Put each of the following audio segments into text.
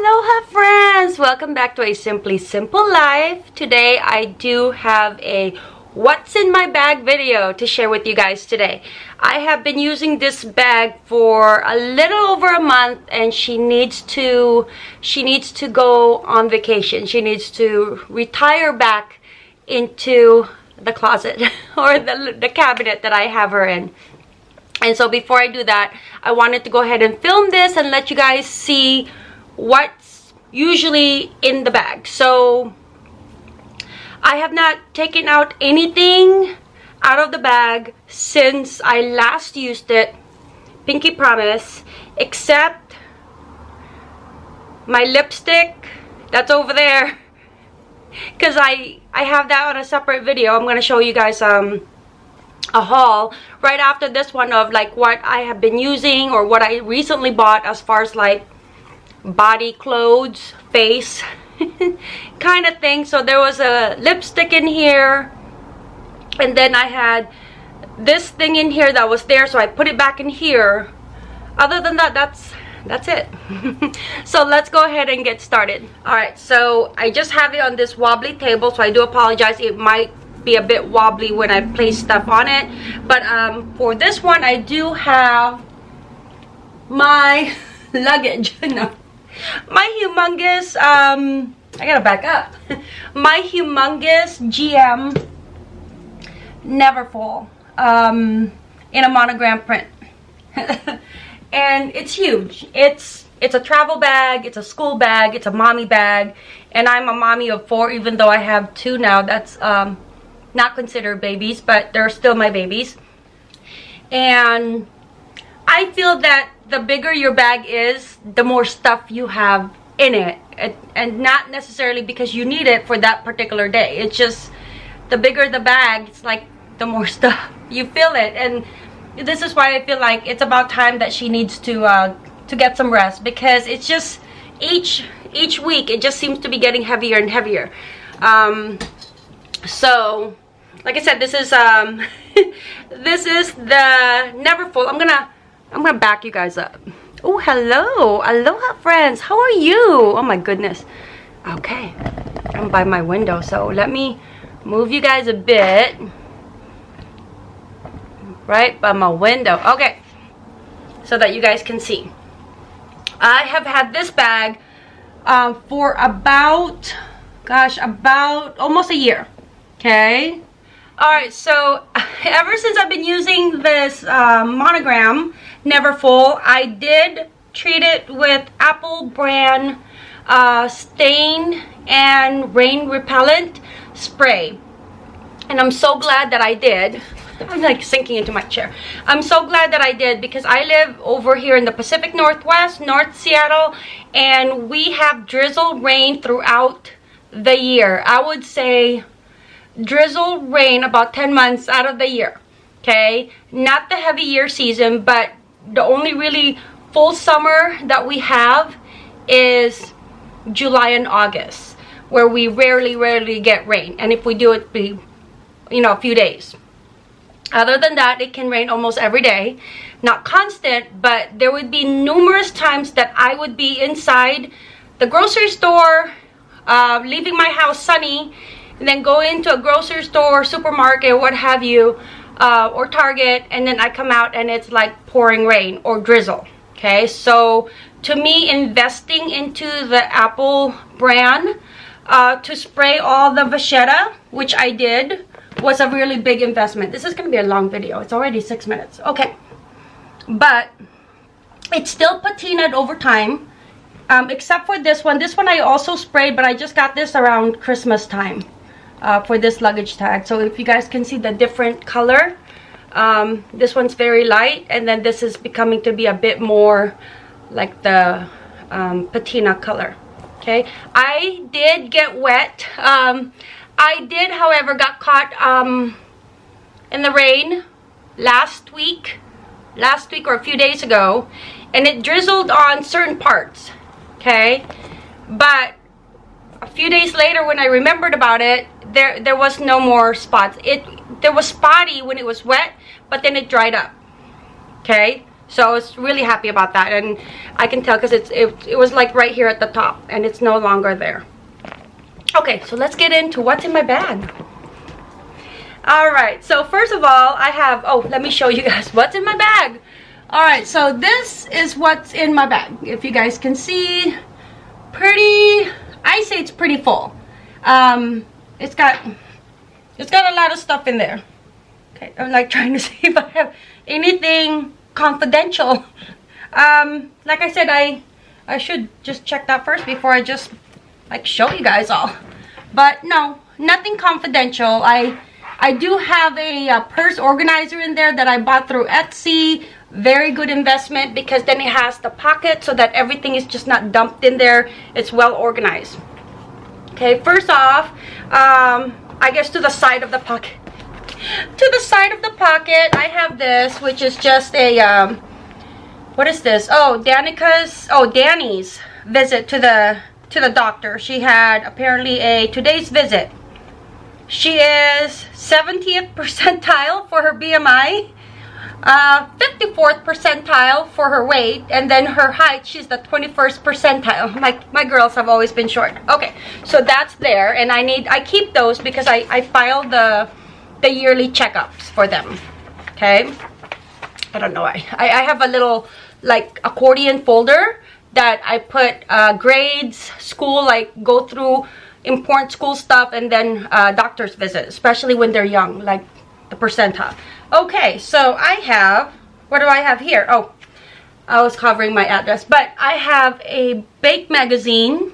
Aloha friends! Welcome back to a Simply Simple Life. Today I do have a what's in my bag video to share with you guys today. I have been using this bag for a little over a month and she needs to she needs to go on vacation. She needs to retire back into the closet or the, the cabinet that I have her in. And so before I do that, I wanted to go ahead and film this and let you guys see what's usually in the bag. So I have not taken out anything out of the bag since I last used it, Pinky Promise, except my lipstick that's over there because I I have that on a separate video I'm gonna show you guys um a haul right after this one of like what I have been using or what I recently bought as far as like body clothes face kind of thing. So there was a lipstick in here and then I had this thing in here that was there so I put it back in here. Other than that that's that's it. So let's go ahead and get started. All right so I just have it on this wobbly table so I do apologize. It might be a bit wobbly when I place stuff on it. But um, for this one I do have my luggage. No my humongous um I gotta back up. My humongous GM Neverfull um in a monogram print. And it's huge. It's it's a travel bag it's a school bag it's a mommy bag and i'm a mommy of four even though i have two now. That's um not considered babies but they're still my babies. And i feel that the bigger your bag is the more stuff you have in it. And not necessarily because you need it for that particular day. It's just the bigger the bag it's like the more stuff you feel it. And this is why I feel like it's about time that she needs to uh, to get some rest. Because it's just each each week it just seems to be getting heavier and heavier. Um, so like I said this is um this is the Neverfull. I'm gonna I'm gonna back you guys up. Oh hello. Aloha friends. How are you? Oh my goodness. Okay. I'm by my window so let me move you guys a bit. Right by my window. Okay. So that you guys can see. I have had this bag um, for about gosh about almost a year. Okay all right so ever since I've been using this uh, monogram Neverfull I did treat it with Apple brand uh, stain and rain repellent spray and I'm so glad that I did I'm like sinking into my chair. I'm so glad that I did because I live over here in the Pacific Northwest, North Seattle, and we have drizzle rain throughout the year. I would say drizzle rain about 10 months out of the year. Okay, not the heavy year season, but the only really full summer that we have is July and August where we rarely rarely get rain. And if we do it be you know a few days. Other than that it can rain almost every day. Not constant but there would be numerous times that i would be inside the grocery store uh, leaving my house sunny and then go into a grocery store supermarket what have you uh, or target and then i come out and it's like pouring rain or drizzle okay so to me investing into the apple brand uh, to spray all the vachetta which i did was a really big investment. This is going to be a long video. It's already six minutes. Okay. But it's still patinaed over time. Um, except for this one. This one I also sprayed, but I just got this around Christmas time uh, for this luggage tag. So if you guys can see the different color, um, this one's very light, and then this is becoming to be a bit more like the um, patina color. Okay, I did get wet. Um, I did, however, got caught um, in the rain last week, last week or a few days ago, and it drizzled on certain parts, okay? But a few days later when I remembered about it, there there was no more spots. It There was spotty when it was wet, but then it dried up, okay? So I was really happy about that. And I can tell because it's it, it was like right here at the top and it's no longer there. Okay, so let's get into what's in my bag. All right, so first of all, I have, oh, let me show you guys what's in my bag. All right, so this is what's in my bag. If you guys can see, pretty, I say it's pretty full. Um, it's got, it's got a lot of stuff in there. Okay, I'm like trying to see if I have anything confidential. Um, like I said, I, I should just check that first before I just like show you guys all. But no, nothing confidential. I, I do have a, a purse organizer in there that I bought through Etsy very good investment because then it has the pocket so that everything is just not dumped in there it's well organized okay first off um, i guess to the side of the pocket. To the side of the pocket i have this which is just a um, what is this? Oh danica's oh danny's visit to the to the doctor. She had apparently a today's visit. She is 70th percentile for her bmi uh, 54th percentile for her weight and then her height she's the 21st percentile. My my girls have always been short. Okay so that's there and i need i keep those because i i file the the yearly checkups for them okay? I don't know i i have a little like accordion folder that i put uh, grades school like go through important school stuff and then uh, doctor's visit especially when they're young like the percentile Okay, so I have, what do I have here? Oh, I was covering my address, but I have a bake magazine.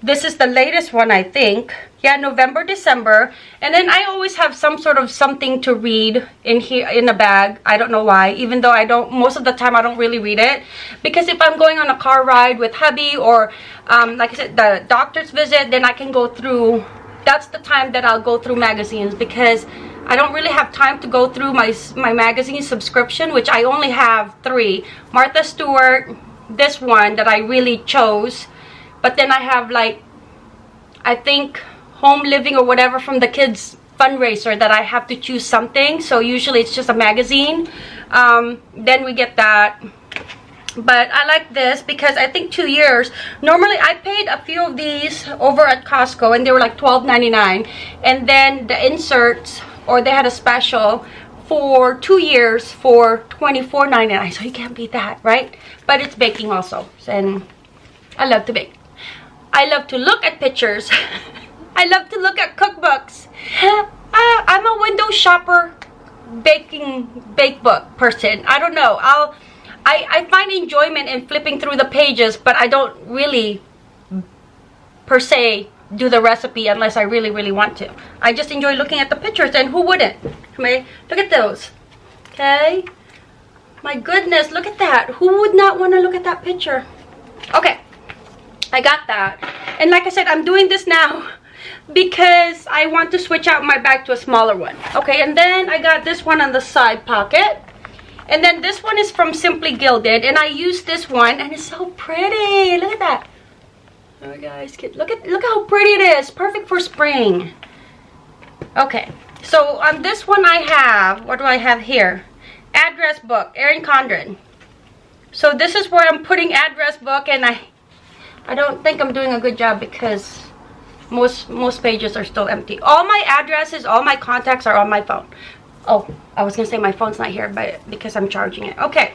This is the latest one, I think. Yeah, November, December. And then I always have some sort of something to read in here in a bag. I don't know why, even though I don't, most of the time I don't really read it. Because if I'm going on a car ride with hubby or, um, like I said, the doctor's visit, then I can go through, that's the time that I'll go through magazines because I don't really have time to go through my, my magazine subscription, which I only have three. Martha Stewart, this one that I really chose. But then I have like, I think home living or whatever from the kids fundraiser that I have to choose something. So usually it's just a magazine. Um, then we get that. But I like this because I think two years. Normally I paid a few of these over at Costco and they were like $12.99. And then the inserts or they had a special for two years for $24.99 so you can't beat that right? But it's baking also and i love to bake. I love to look at pictures. I love to look at cookbooks. Uh, i'm a window shopper baking bake book person. I don't know. I'll I, I find enjoyment in flipping through the pages but i don't really per se do the recipe unless I really, really want to. I just enjoy looking at the pictures and who wouldn't? Okay, look at those. Okay. My goodness, look at that. Who would not want to look at that picture? Okay, I got that. And like I said, I'm doing this now because I want to switch out my bag to a smaller one. Okay, and then I got this one on the side pocket. And then this one is from Simply Gilded. And I use this one and it's so pretty. Look at that. Guys, look at look how pretty it is. Perfect for spring. Okay, so on this one I have, what do I have here? Address book, Erin Condren. So this is where I'm putting address book and I I don't think I'm doing a good job because most most pages are still empty. All my addresses, all my contacts are on my phone. Oh, I was gonna say my phone's not here, but because I'm charging it. Okay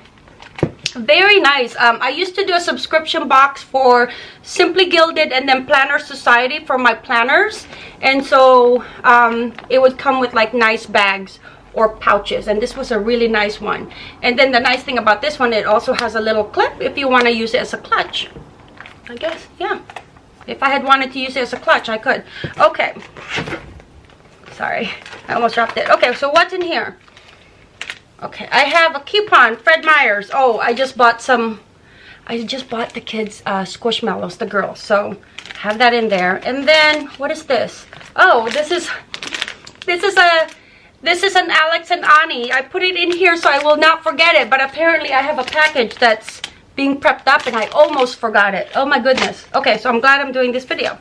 very nice. Um, i used to do a subscription box for simply gilded and then planner society for my planners. And so um, it would come with like nice bags or pouches and this was a really nice one. And then the nice thing about this one it also has a little clip if you want to use it as a clutch. I guess yeah. If i had wanted to use it as a clutch i could. Okay. Sorry i almost dropped it. Okay so what's in here Okay, I have a coupon, Fred Meyers. Oh, I just bought some, I just bought the kids uh, Squishmallows, the girls. So, have that in there. And then, what is this? Oh, this is, this is a, this is an Alex and Ani. I put it in here so I will not forget it. But apparently I have a package that's being prepped up and I almost forgot it. Oh my goodness. Okay, so I'm glad I'm doing this video.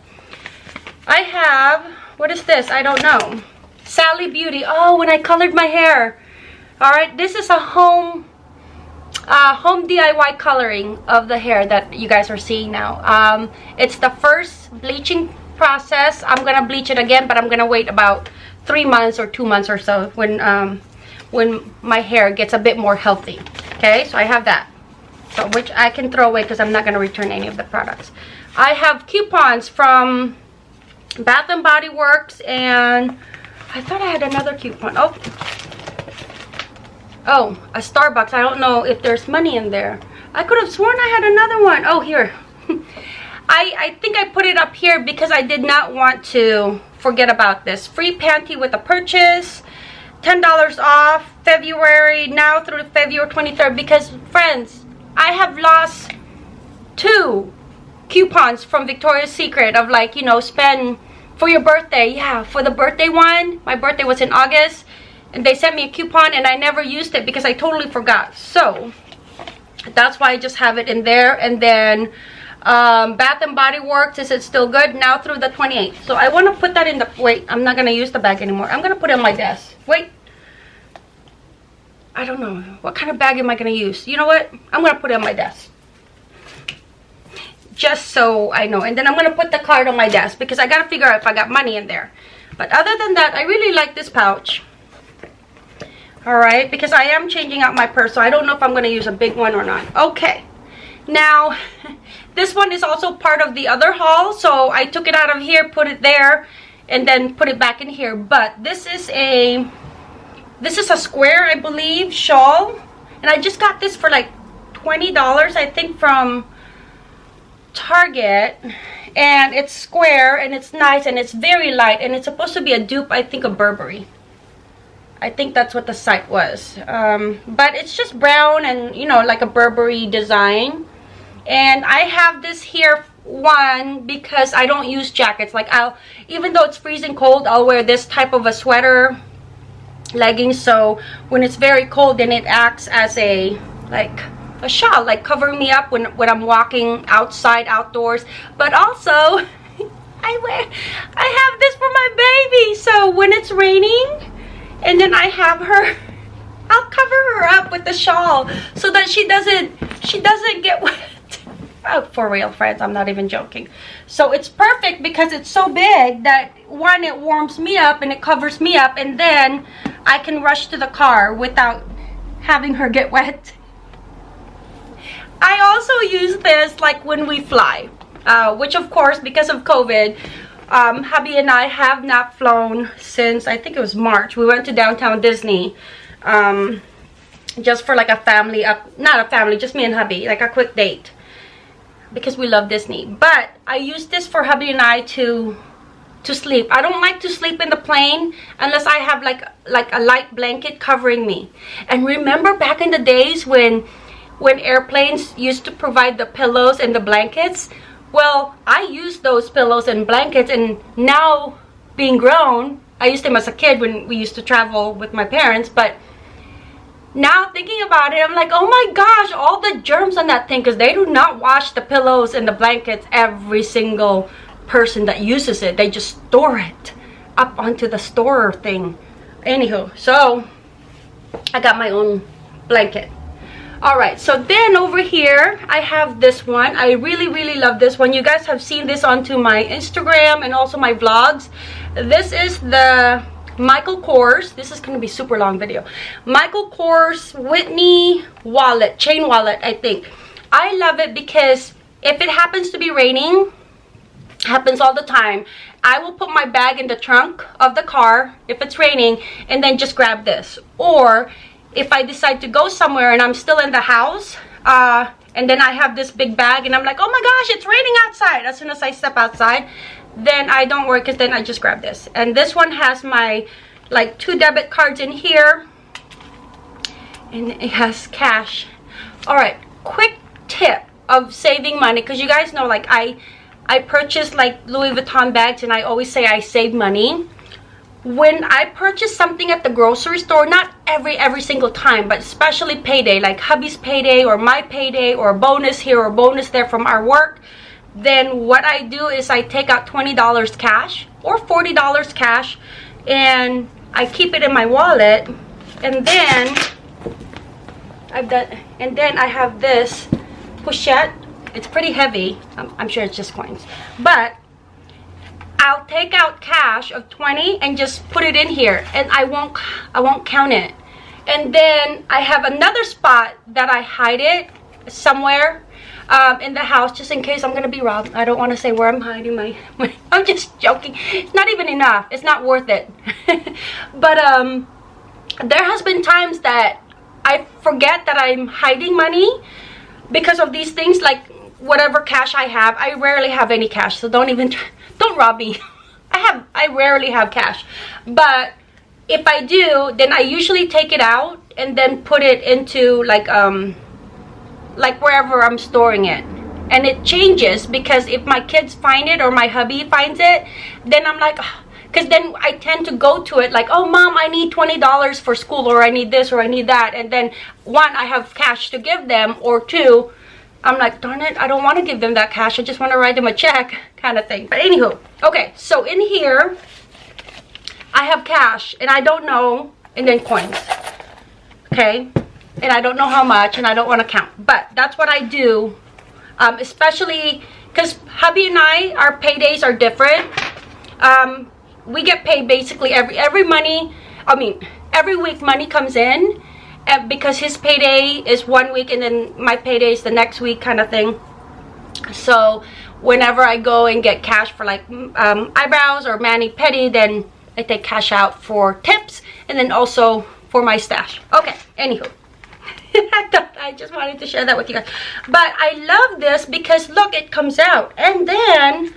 I have, what is this? I don't know. Sally Beauty. Oh, when I colored my hair all right this is a home uh, home DIY coloring of the hair that you guys are seeing now. Um, it's the first bleaching process. I'm gonna bleach it again, but I'm gonna wait about three months or two months or so when um, when my hair gets a bit more healthy. Okay, so I have that. So which I can throw away because I'm not gonna return any of the products. I have coupons from Bath and Body Works and I thought I had another coupon. Oh, oh, a Starbucks. I don't know if there's money in there. I could have sworn I had another one. Oh, here. I, I think I put it up here because I did not want to forget about this. Free panty with a purchase. $10 off February now through February 23rd because friends I have lost two coupons from Victoria's Secret of like you know spend for your birthday yeah for the birthday one my birthday was in August and they sent me a coupon and I never used it because I totally forgot. So that's why I just have it in there. And then um, Bath and Body Works is it still good? Now through the 28th so I want to put that in the wait I'm not gonna use the bag anymore. I'm gonna put it on my desk. Wait. I don't know. What kind of bag am I gonna use? You know what? I'm gonna put it on my desk. Just so I know. And then I'm gonna put the card on my desk because I gotta figure out if I got money in there. But other than that I really like this pouch all right? Because i am changing out my purse so i don't know if i'm going to use a big one or not. Okay. Now this one is also part of the other haul so i took it out of here put it there and then put it back in here. But this is a this is a square i believe shawl. And i just got this for like 20 dollars i think from target. And it's square and it's nice and it's very light and it's supposed to be a dupe i think of burberry I think that's what the site was. Um, but it's just brown and, you know, like a Burberry design. And I have this here, one, because I don't use jackets. Like, I'll, even though it's freezing cold, I'll wear this type of a sweater, leggings. So, when it's very cold, then it acts as a, like, a shawl. Like, covering me up when, when I'm walking outside, outdoors. But also, I wear, I have this for my baby. So, when it's raining and then I have her I'll cover her up with the shawl so that she doesn't she doesn't get wet. Oh, for real friends I'm not even joking. So it's perfect because it's so big that one it warms me up and it covers me up and then I can rush to the car without having her get wet. I also use this like when we fly uh, which of course because of COVID um, hubby and I have not flown since I think it was March. We went to downtown Disney um, just for like a family, not a family, just me and hubby, like a quick date because we love Disney. But I use this for hubby and I to to sleep. I don't like to sleep in the plane unless I have like like a light blanket covering me. And remember back in the days when when airplanes used to provide the pillows and the blankets well i used those pillows and blankets and now being grown i used them as a kid when we used to travel with my parents but now thinking about it i'm like oh my gosh all the germs on that thing because they do not wash the pillows and the blankets every single person that uses it. They just store it up onto the store thing. Anywho so i got my own blanket all right so then over here i have this one. I really really love this one. You guys have seen this onto my instagram and also my vlogs. This is the michael kors. This is going to be super long video. Michael kors whitney wallet chain wallet i think. I love it because if it happens to be raining happens all the time i will put my bag in the trunk of the car if it's raining and then just grab this. Or if I decide to go somewhere and I'm still in the house uh, and then I have this big bag and I'm like, oh my gosh, it's raining outside. As soon as I step outside, then I don't work because then I just grab this. And this one has my like two debit cards in here and it has cash. All right, quick tip of saving money because you guys know like I I purchase like Louis Vuitton bags and I always say I save money when I purchase something at the grocery store, not every every single time, but especially payday, like hubby's payday or my payday or bonus here or bonus there from our work, then what I do is I take out $20 cash or $40 cash and I keep it in my wallet and then I've done, and then I have this pochette. It's pretty heavy. I'm, I'm sure it's just coins, but I'll take out cash of 20 and just put it in here, and I won't, I won't count it. And then I have another spot that I hide it somewhere um, in the house just in case I'm gonna be robbed. I don't want to say where I'm hiding my, my, I'm just joking. It's not even enough. It's not worth it. but um, there has been times that I forget that I'm hiding money because of these things like whatever cash I have. I rarely have any cash, so don't even don't rob me. I have I rarely have cash, but if I do, then I usually take it out and then put it into like um like wherever I'm storing it. And it changes because if my kids find it or my hubby finds it then I'm like because then I tend to go to it like oh mom I need $20 for school or I need this or I need that. And then one I have cash to give them or two I'm like darn it I don't want to give them that cash I just want to write them a check kind of thing. But anywho okay so in here I have cash and I don't know and then coins okay? And I don't know how much and I don't want to count. But that's what I do um, especially because hubby and I our paydays are different. Um, we get paid basically every every money I mean every week money comes in because his payday is one week and then my payday is the next week kind of thing so whenever I go and get cash for like um, eyebrows or mani-pedi then I take cash out for tips and then also for my stash okay anywho I just wanted to share that with you guys. But I love this because look, it comes out. And then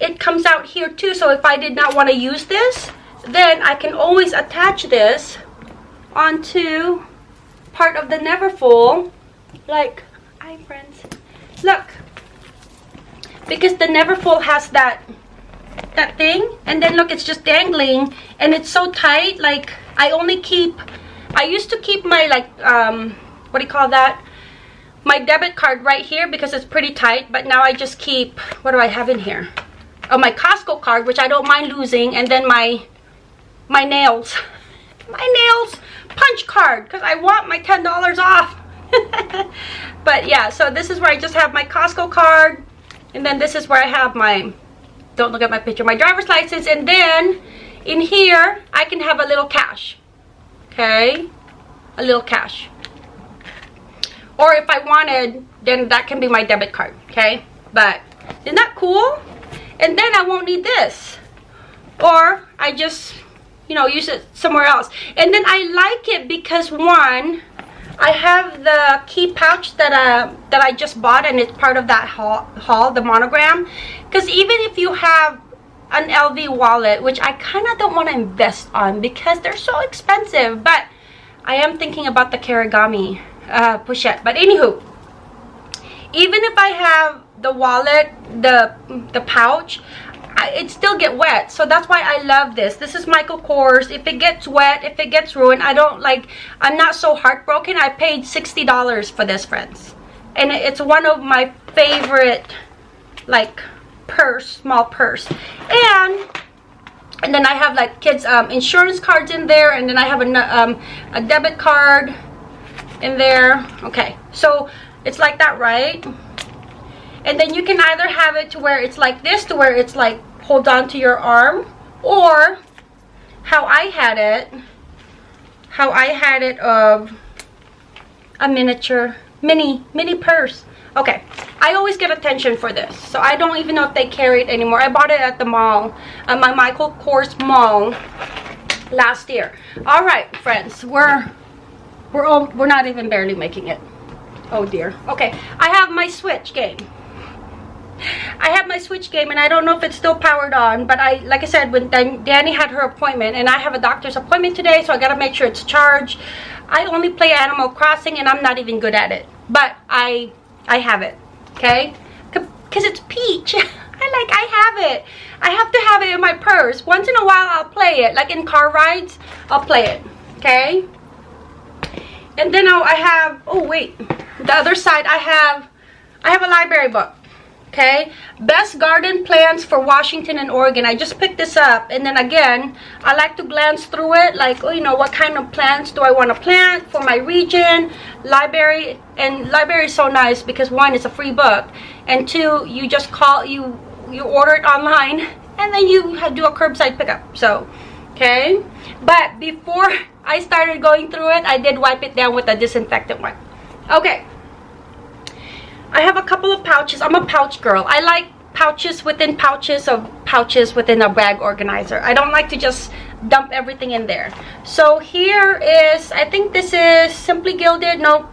it comes out here too. So if I did not want to use this, then I can always attach this onto part of the Neverfull. Like, hi friends. Look. Because the Neverfull has that that thing and then look it's just dangling and it's so tight like I only keep I used to keep my like um what do you call that my debit card right here because it's pretty tight but now I just keep what do I have in here oh my Costco card which I don't mind losing and then my my nails my nails punch card because I want my ten dollars off. But yeah so this is where I just have my Costco card and then this is where I have my don't look at my picture my driver's license and then in here I can have a little cash okay? A little cash. Or if I wanted then that can be my debit card okay? But isn't that cool? And then I won't need this. Or I just you know use it somewhere else and then I like it because one I have the key pouch that uh that I just bought and it's part of that haul, haul the monogram because even if you have an LV wallet which I kind of don't want to invest on because they're so expensive but I am thinking about the Kirigami uh, pochette. But anywho, even if I have the wallet, the the pouch, It still get wet. So that's why I love this. This is Michael Kors. If it gets wet, if it gets ruined, I don't like, I'm not so heartbroken. I paid $60 for this, friends. And it's one of my favorite, like, purse, small purse. And and then I have like kids um, insurance cards in there and then I have a, um, a debit card in there okay so it's like that right and then you can either have it to where it's like this to where it's like hold on to your arm or how I had it how I had it of a miniature mini mini purse okay I always get attention for this so I don't even know if they carry it anymore I bought it at the mall at my Michael Kors mall last year all right friends we're we're all, we're not even barely making it. Oh dear. Okay, I have my Switch game. I have my Switch game and I don't know if it's still powered on, but I, like I said, when Danny had her appointment and I have a doctor's appointment today, so I gotta make sure it's charged. I only play Animal Crossing and I'm not even good at it, but I, I have it, okay? Because it's Peach. I like, I have it. I have to have it in my purse. Once in a while, I'll play it. Like in car rides, I'll play it, okay? and then I have oh wait the other side I have I have a library book okay? Best garden plants for washington and oregon. I just picked this up and then again i like to glance through it like oh, you know what kind of plants do i want to plant for my region? Library and library is so nice because one it's a free book and two you just call you you order it online and then you do a curbside pickup so okay? But before i started going through it i did wipe it down with a disinfectant one okay I have a couple of pouches. I'm a pouch girl. I like pouches within pouches of pouches within a bag organizer. I don't like to just dump everything in there. So here is, I think this is Simply Gilded, no,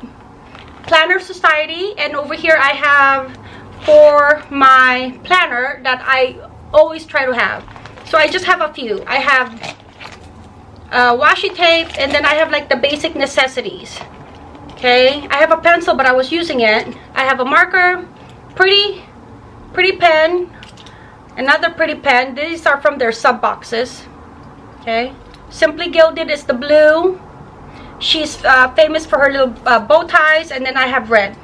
Planner Society. And over here I have for my planner that I always try to have. So I just have a few. I have uh, washi tape and then I have like the basic necessities okay? I have a pencil but i was using it. I have a marker pretty pretty pen another pretty pen. These are from their sub boxes okay? Simply gilded is the blue. She's uh, famous for her little uh, bow ties and then i have red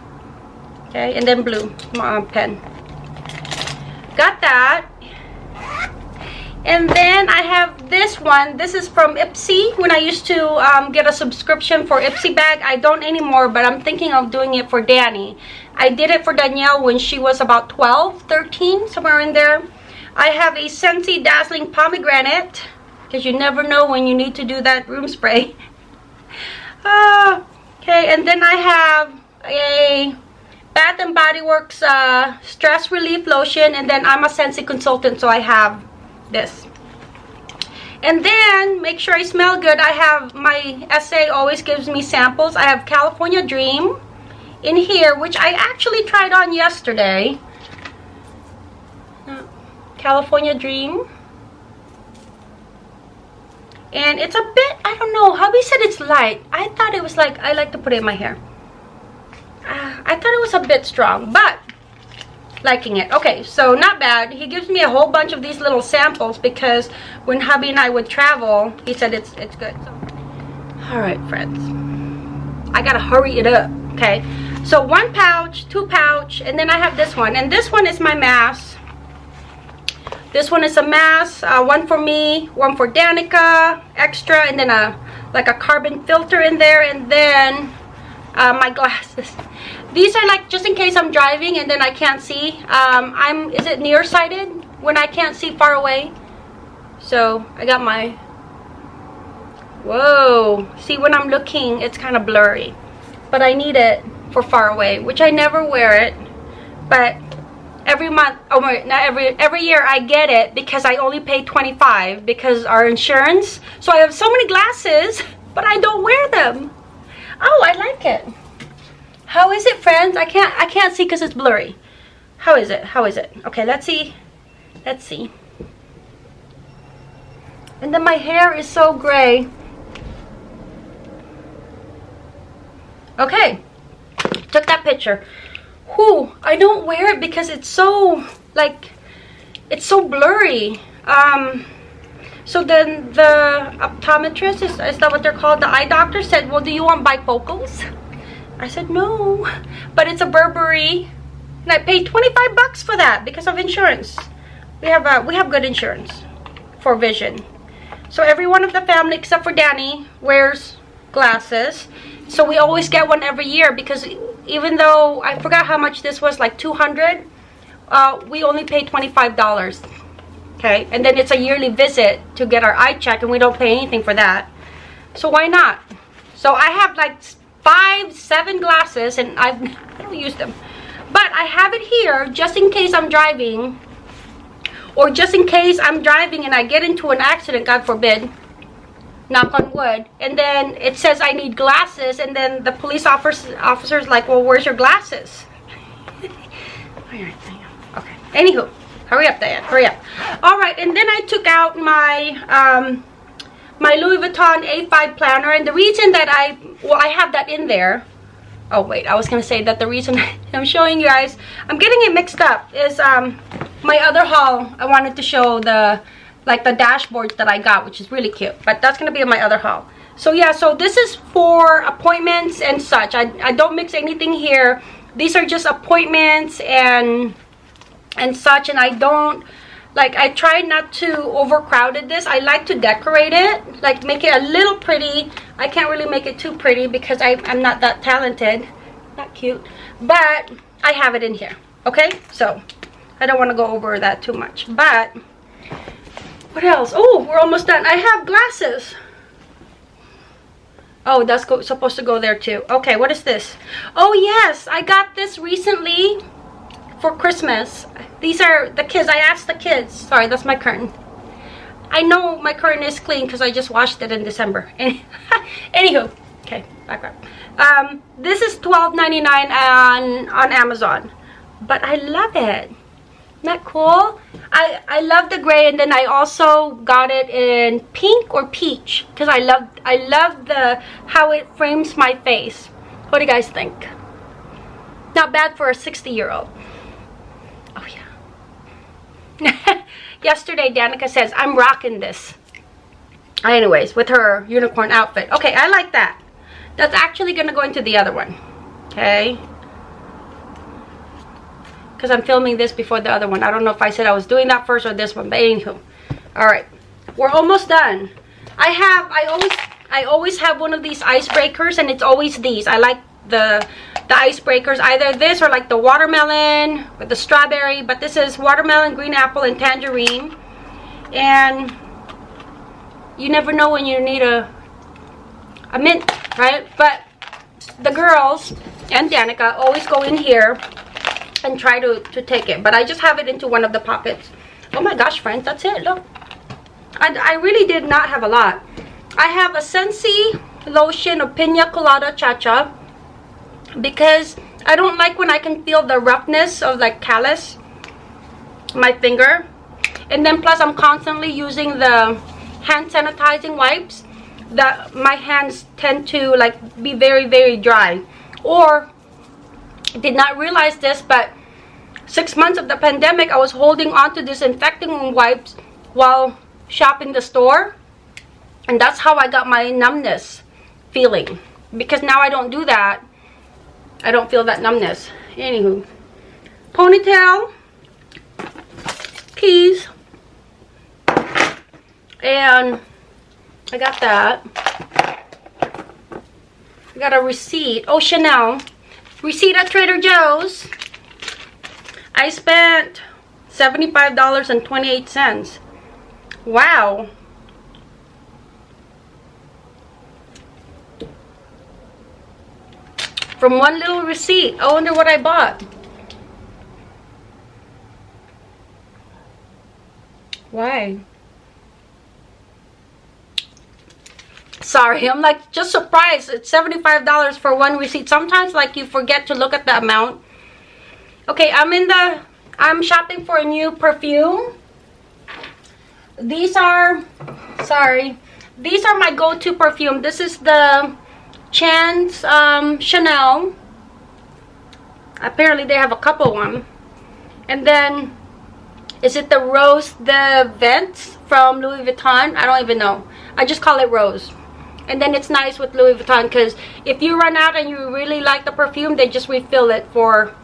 okay? And then blue uh, pen. Got that and then I have this one. This is from Ipsy. When I used to um, get a subscription for Ipsy bag, I don't anymore, but I'm thinking of doing it for Danny. I did it for Danielle when she was about 12, 13, somewhere in there. I have a Scentsy Dazzling Pomegranate, because you never know when you need to do that room spray. uh, okay, and then I have a Bath and Body Works uh, Stress Relief Lotion, and then I'm a Scentsy consultant, so I have this. And then make sure I smell good. I have my essay always gives me samples. I have California Dream in here which I actually tried on yesterday. California Dream. And it's a bit I don't know hubby said it's light. I thought it was like I like to put it in my hair. Uh, I thought it was a bit strong but liking it. Okay so not bad. He gives me a whole bunch of these little samples because when hubby and i would travel he said it's it's good. So, all right friends. I gotta hurry it up okay? So one pouch two pouch and then i have this one. And this one is my mask this one is a mask uh, one for me one for danica extra and then a like a carbon filter in there and then uh, my glasses these are like just in case i'm driving and then i can't see um i'm is it nearsighted when i can't see far away? So i got my whoa. See when i'm looking it's kind of blurry but i need it for far away which i never wear it but every month oh my not every every year i get it because i only pay 25 because our insurance. So i have so many glasses but i don't wear them. Oh i like it how is it, friends? I can't I can't see because it's blurry. How is it? How is it? Okay, let's see. Let's see. And then my hair is so gray. Okay. Took that picture. Whew, I don't wear it because it's so like it's so blurry. Um so then the optometrist is, is that what they're called? The eye doctor said, Well, do you want bifocals? I said, no, but it's a Burberry. And I paid 25 bucks for that because of insurance. We have a, we have good insurance for vision. So every one of the family except for Danny wears glasses. So we always get one every year because even though I forgot how much this was, like 200 uh, we only pay $25. Okay, and then it's a yearly visit to get our eye check and we don't pay anything for that. So why not? So I have like five, seven glasses and I've, I don't use them. But I have it here just in case I'm driving or just in case I'm driving and I get into an accident, God forbid, knock on wood, and then it says I need glasses and then the police officer, officer's like, well, where's your glasses? okay, anywho, hurry up, Diane, hurry up. All right, and then I took out my, um, my Louis Vuitton A5 planner and the reason that I well I have that in there. Oh wait I was gonna say that the reason I'm showing you guys I'm getting it mixed up is um my other haul I wanted to show the like the dashboards that I got which is really cute but that's gonna be in my other haul. So yeah so this is for appointments and such. I, I don't mix anything here. These are just appointments and and such and I don't like I try not to overcrowded this. I like to decorate it like make it a little pretty. I can't really make it too pretty because I, I'm not that talented. Not cute. But I have it in here okay? So I don't want to go over that too much. But what else? Oh we're almost done. I have glasses. Oh that's supposed to go there too. Okay what is this? Oh yes I got this recently for Christmas. These are the kids. I asked the kids. Sorry, that's my curtain. I know my curtain is clean because I just washed it in December. Anywho, okay, background. Um, this is $12.99 on, on Amazon. But I love it. That cool? I, I love the gray and then I also got it in pink or peach because I love I love the how it frames my face. What do you guys think? Not bad for a 60 year old. Yesterday, Danica says, I'm rocking this. Anyways, with her unicorn outfit. Okay, I like that. That's actually going to go into the other one. Okay. Because I'm filming this before the other one. I don't know if I said I was doing that first or this one. But anywho. Alright. We're almost done. I have, I always, I always have one of these icebreakers. And it's always these. I like the the icebreakers either this or like the watermelon with the strawberry but this is watermelon green apple and tangerine. And you never know when you need a a mint right? But the girls and Danica always go in here and try to to take it but I just have it into one of the pockets. Oh my gosh friends that's it look. I, I really did not have a lot. I have a Scentsy lotion of Pina Colada Cha Cha because I don't like when I can feel the roughness of like callus my finger. And then plus I'm constantly using the hand sanitizing wipes that my hands tend to like be very very dry. Or did not realize this but six months of the pandemic I was holding on to disinfecting wipes while shopping the store. And that's how I got my numbness feeling. Because now I don't do that I don't feel that numbness. Anywho. Ponytail. Keys. And I got that. I got a receipt. Oh, Chanel. Receipt at Trader Joe's. I spent $75.28. Wow. From one little receipt. I wonder what I bought. Why? Sorry, I'm like just surprised. It's $75 for one receipt. Sometimes like you forget to look at the amount. Okay, I'm in the, I'm shopping for a new perfume. These are, sorry, these are my go-to perfume. This is the Chance um, Chanel. Apparently they have a couple one. And then, is it the Rose des Vents from Louis Vuitton? I don't even know. I just call it Rose. And then it's nice with Louis Vuitton because if you run out and you really like the perfume, they just refill it for,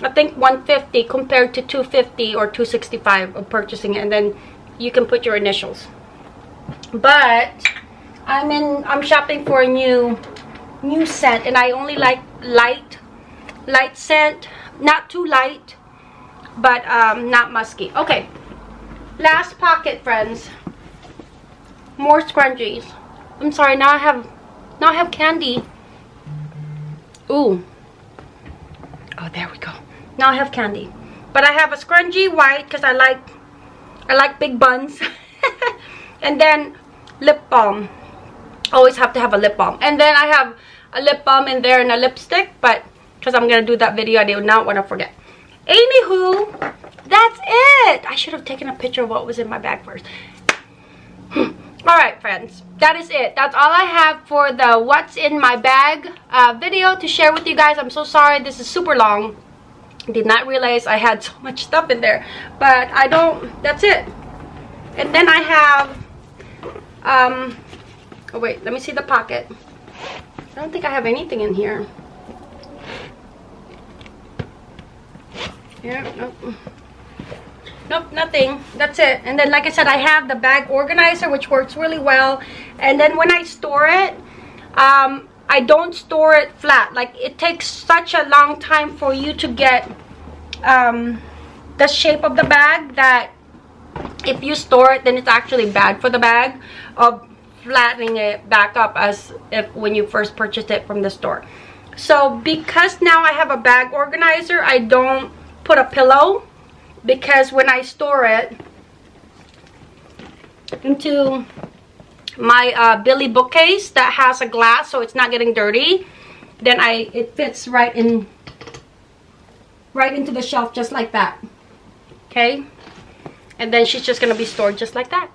I think 150 compared to 250 or 265 of purchasing. And then you can put your initials. But I'm in, I'm shopping for a new new scent and I only like light light scent. Not too light but um, not musky. Okay. Last pocket friends. More scrunchies I'm sorry now I have now I have candy. Ooh. Oh there we go. Now I have candy. But I have a scrunchie white because I like I like big buns. And then lip balm. Always have to have a lip balm. And then I have a lip balm in there and a lipstick but because I'm gonna do that video I do not want to forget anywho that's it! I should have taken a picture of what was in my bag first. All right friends that is it. That's all I have for the what's in my bag uh, video to share with you guys. I'm so sorry this is super long. Did not realize I had so much stuff in there but I don't that's it. And then I have um oh wait let me see the pocket I don't think I have anything in here. Yeah, nope. nope nothing that's it and then like i said i have the bag organizer which works really well and then when i store it um i don't store it flat like it takes such a long time for you to get um the shape of the bag that if you store it then it's actually bad for the bag of flattening it back up as if when you first purchased it from the store. So because now i have a bag organizer i don't put a pillow because when I store it into my uh, Billy bookcase that has a glass so it's not getting dirty then I it fits right in right into the shelf just like that. Okay? And then she's just gonna be stored just like that